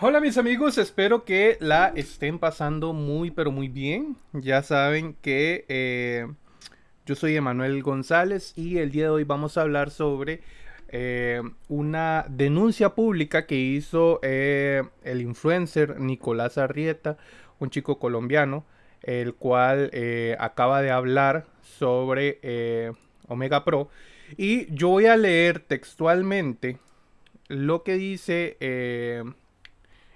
Hola mis amigos, espero que la estén pasando muy pero muy bien. Ya saben que eh, yo soy Emanuel González y el día de hoy vamos a hablar sobre eh, una denuncia pública que hizo eh, el influencer Nicolás Arrieta, un chico colombiano, el cual acaba de hablar sobre Omega Pro. Y yo voy a leer textualmente lo que dice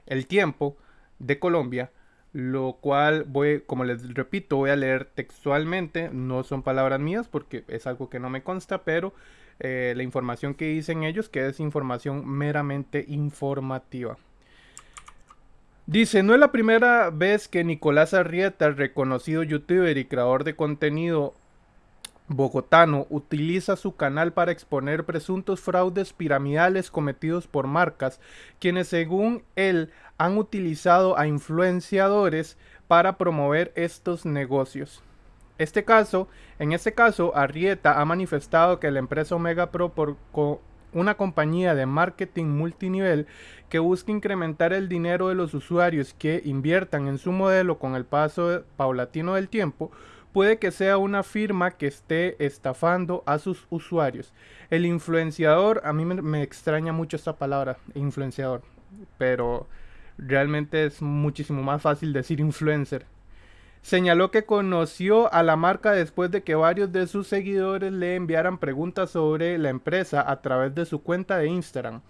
el Tiempo de Colombia, lo cual voy, como les repito, voy a leer textualmente, no son palabras mías porque es algo que no me consta, pero eh, la información que dicen ellos, que es información meramente informativa. Dice, no es la primera vez que Nicolás Arrieta, reconocido youtuber y creador de contenido bogotano utiliza su canal para exponer presuntos fraudes piramidales cometidos por marcas, quienes según él han utilizado a influenciadores para promover estos negocios. Este caso, en este caso, Arrieta ha manifestado que la empresa Omega Pro por una compañía de marketing multinivel que busca incrementar el dinero de los usuarios que inviertan en su modelo con el paso paulatino del tiempo, puede que sea una firma que esté estafando a sus usuarios. El influenciador, a mí me, extraña mucho esta palabra, influenciador, pero realmente es muchísimo más fácil decir influencer. Señaló que conoció a la marca después de que varios de sus seguidores le enviaran preguntas sobre la empresa a través de su cuenta de Instagram.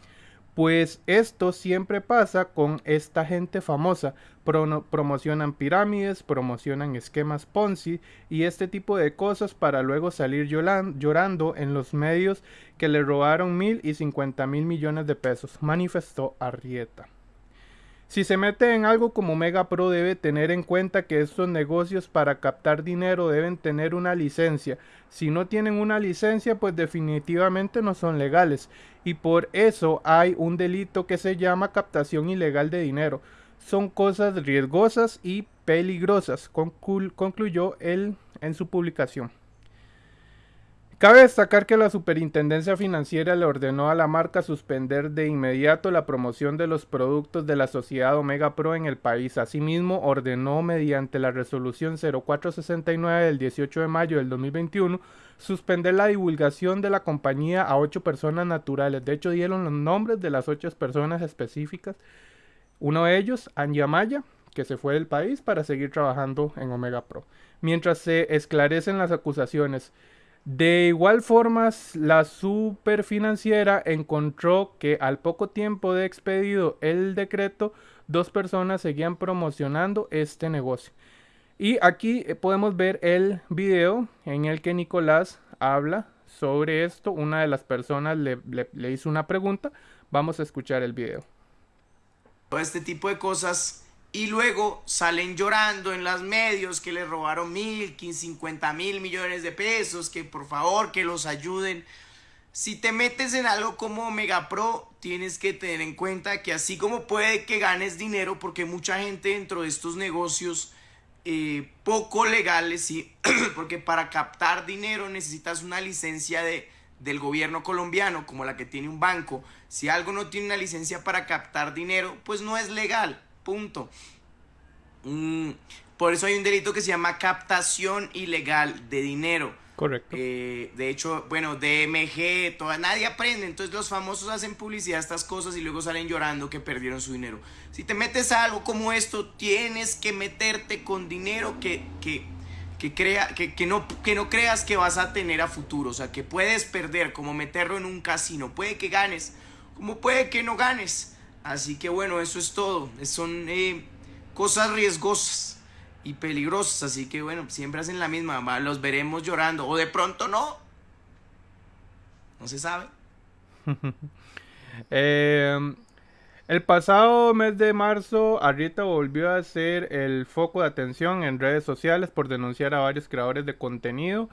Pues esto siempre pasa con esta gente famosa. promocionan pirámides, promocionan esquemas Ponzi y este tipo de cosas para luego salir llorando en los medios que le robaron mil y cincuenta mil millones de pesos, manifestó Arrieta. Si se mete en algo como Mega Pro debe tener en cuenta que estos negocios para captar dinero deben tener una licencia. Si no tienen una licencia pues definitivamente no son legales y por eso hay un delito que se llama captación ilegal de dinero. Son cosas riesgosas y peligrosas, concluyó él en su publicación. Cabe destacar que la Superintendencia Financiera le ordenó a la marca suspender de inmediato la promoción de los productos de la sociedad Omega Pro en el país. Asimismo, ordenó mediante la resolución 0469 del 18 de mayo del 2021 suspender la divulgación de la compañía a ocho personas naturales. De hecho, dieron los nombres de las ocho personas específicas. Uno de ellos, Anya Maya, que se fue del país para seguir trabajando en Omega Pro. Mientras se esclarecen las acusaciones, de igual forma, la superfinanciera encontró que al poco tiempo de expedido el decreto, dos personas seguían promocionando este negocio. Y aquí eh, podemos ver el video en el que Nicolás habla sobre esto. Una de las personas le, hizo una pregunta. Vamos a escuchar el video. Este tipo de cosas y luego salen llorando en los medios que les robaron mil, cincuenta mil millones de pesos, que por favor que los ayuden. Si te metes en algo como Mega Pro, tienes que tener en cuenta que así como puede que ganes dinero, porque mucha gente dentro de estos negocios eh, poco legales, ¿sí? porque para captar dinero necesitas una licencia de, del gobierno colombiano, como la que tiene un banco. Si algo no tiene una licencia para captar dinero, pues no es legal. Punto. Mm, por eso hay un delito que se llama captación ilegal de dinero. Correcto. Eh, de hecho, bueno, DMG, toda, nadie aprende. Entonces los famosos hacen publicidad estas cosas y luego salen llorando que perdieron su dinero. Si te metes a algo como esto, tienes que meterte con dinero que, que, que, crea, que, que, no, que no creas que vas a tener a futuro. O sea, que puedes perder, como meterlo en un casino. Puede que ganes, como puede que no ganes. Así que bueno, eso es todo. Son eh, cosas riesgosas y peligrosas. Así que bueno, siempre hacen la misma. Los veremos llorando. O de pronto no. No se sabe. Em, el pasado mes de marzo, Arrieta volvió a ser el foco de atención en redes sociales por denunciar a varios creadores de contenido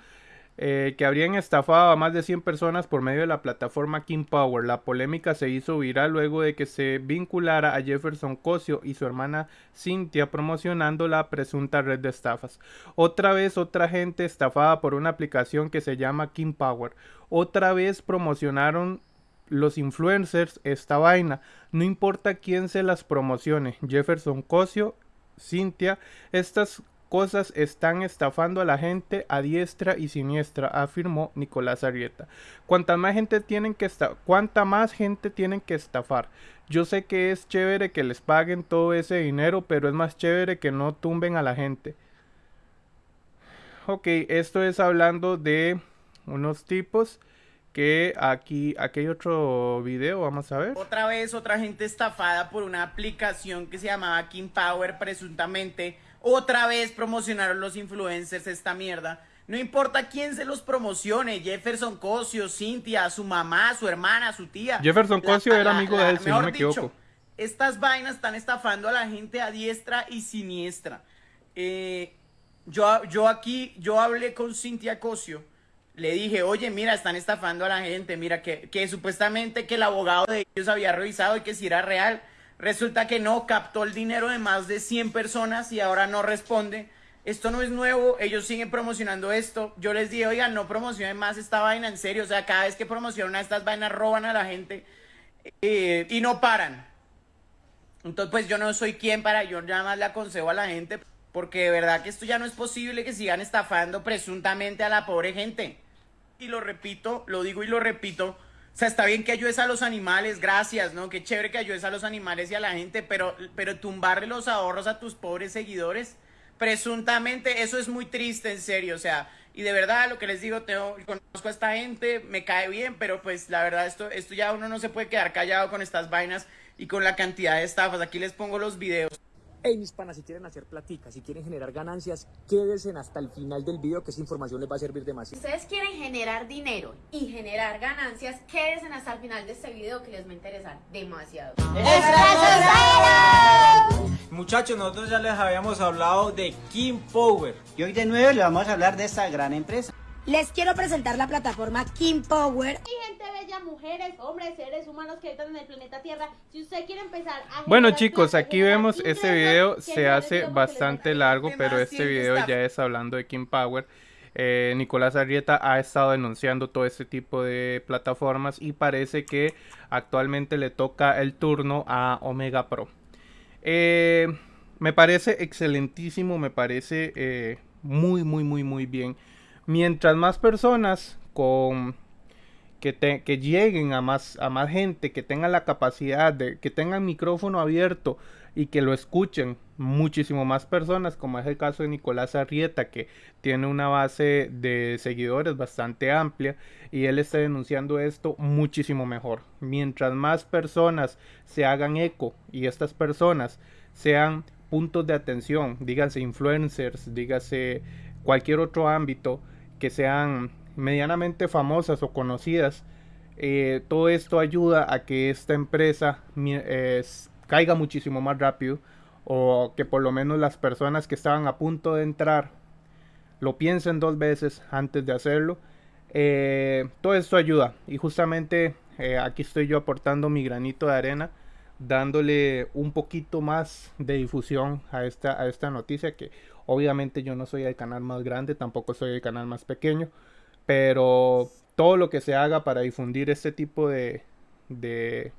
eh, que habrían estafado a más de 100 personas por medio de la plataforma King Power. La polémica se hizo viral luego de que se vinculara a Jefferson Cosio y su hermana Cynthia promocionando la presunta red de estafas. Otra vez otra gente estafada por una aplicación que se llama King Power. Otra vez promocionaron los influencers esta vaina. No importa quién se las promocione. Jefferson Cosio, Cintia, estas cosas están estafando a la gente a diestra y siniestra, afirmó Nicolás Arrieta. Cuanta más gente tienen que cuánta más gente tienen que estafar. Yo sé que es chévere que les paguen todo ese dinero, pero es más chévere que no tumben a la gente. Ok, esto es hablando de unos tipos que aquí, aquí hay otro video, vamos a ver. Otra vez otra gente estafada por una aplicación que se llamaba King Power, presuntamente. Otra vez promocionaron los influencers esta mierda. No importa quién se los promocione, Jefferson Cosio, Cintia, su mamá, su hermana, su tía. Jefferson Cosio era amigo de él, si no me equivoco. Estas vainas están estafando a la gente a diestra y siniestra. Eh, yo, yo aquí, yo hablé con Cintia Cosio le dije, oye, mira, están estafando a la gente, mira, que, que supuestamente que el abogado de ellos había revisado y que si era real. Resulta que no, captó el dinero de más de 100 personas y ahora no responde. Esto no es nuevo, ellos siguen promocionando esto. Yo les dije, oigan, no promocionen más esta vaina, en serio. O sea, cada vez que promocionan estas vainas roban a la gente eh, y no paran. Entonces, pues yo no soy quien para, yo nada más le aconsejo a la gente, porque de verdad que esto ya no es posible que sigan estafando presuntamente a la pobre gente y lo repito, lo digo y lo repito. O sea, está bien que ayudes a los animales, gracias, ¿no? Qué chévere que ayudes a los animales y a la gente, pero, pero tumbarle los ahorros a tus pobres seguidores, presuntamente, eso es muy triste, en serio. O sea, y de verdad, lo que les digo, tengo, conozco a esta gente, me cae bien, pero pues la verdad, esto, esto ya uno no se puede quedar callado con estas vainas y con la cantidad de estafas. Aquí les pongo los videos. Hey mis panas, si quieren hacer platica, si quieren generar ganancias, quédense hasta el final del video que esa información les va a servir demasiado. Si ustedes quieren generar dinero y generar ganancias, quédense hasta el final de este video que les va a interesar demasiado. Muchachos, nosotros ya les habíamos hablado de King Power. Y hoy de nuevo les vamos a hablar de esta gran empresa. Les quiero presentar la plataforma King Power. Y mujeres, hombres, seres humanos que habitan en el planeta Tierra. Si usted quiere empezar a... Bueno chicos, aquí vemos este video, se hace bastante largo, pero este video ya es hablando de King Power. Eh, Nicolás Arrieta ha estado denunciando todo este tipo de plataformas y parece que actualmente le toca el turno a Omega Pro. Eh, me parece excelentísimo, me parece eh, muy, muy, muy, muy bien mientras más personas con que, lleguen a más, a más gente, que tengan la capacidad de, que tengan micrófono abierto y que lo escuchen muchísimo más personas, como es el caso de Nicolás Arrieta, que tiene una base de seguidores bastante amplia y él está denunciando esto muchísimo mejor. Mientras más personas se hagan eco y estas personas sean puntos de atención, díganse influencers, dígase cualquier otro ámbito, que sean medianamente famosas o conocidas, eh, todo esto ayuda a que esta empresa caiga muchísimo más rápido o que por lo menos las personas que estaban a punto de entrar lo piensen dos veces antes de hacerlo. Eh, todo esto ayuda y justamente eh, aquí estoy yo aportando mi granito de arena dándole un poquito más de difusión a esta, a esta noticia que Obviamente yo no soy el canal más grande, tampoco soy el canal más pequeño, pero todo lo que se haga para difundir este tipo de, de,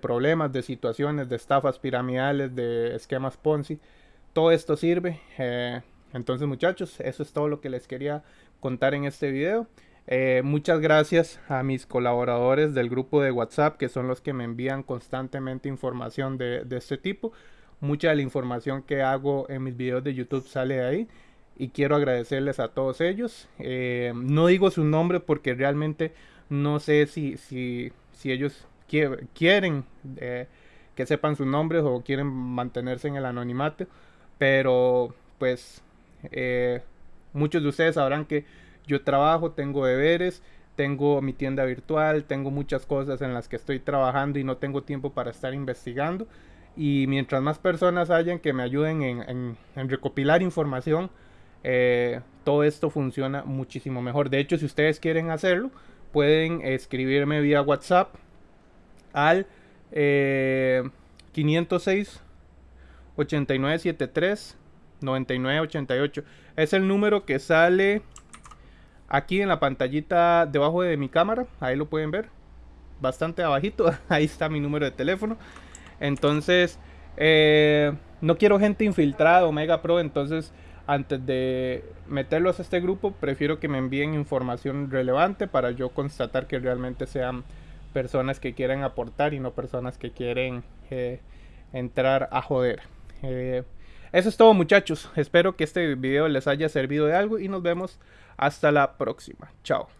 problemas, de situaciones, de estafas piramidales, de esquemas Ponzi, todo esto sirve. Eh, entonces muchachos, eso es todo lo que les quería contar en este video. Eh, muchas gracias a mis colaboradores del grupo de WhatsApp que son los que me envían constantemente información de, de este tipo. Mucha de la información que hago en mis videos de YouTube sale de ahí. Y quiero agradecerles a todos ellos. Eh, no digo su nombre porque realmente no sé si, si, si ellos quieren eh, que sepan sus nombres o quieren mantenerse en el anonimato. Pero pues eh, muchos de ustedes sabrán que yo trabajo, tengo deberes, tengo mi tienda virtual, tengo muchas cosas en las que estoy trabajando y no tengo tiempo para estar investigando y mientras más personas hayan que me ayuden en, recopilar información, eh, todo esto funciona muchísimo mejor. De hecho, si ustedes quieren hacerlo, pueden escribirme vía WhatsApp al 506 8973 9988. Es el número que sale aquí en la pantallita debajo de mi cámara. Ahí lo pueden ver. bastante abajito. Ahí está mi número de teléfono. Entonces, eh, no quiero gente infiltrada Omega Pro. Entonces, antes de meterlos a este grupo, prefiero que me envíen información relevante para yo constatar que realmente sean personas que quieren aportar y no personas que quieren eh, entrar a joder. Eh, eso es todo muchachos. Espero que este video les haya servido de algo y nos vemos hasta la próxima. Chao.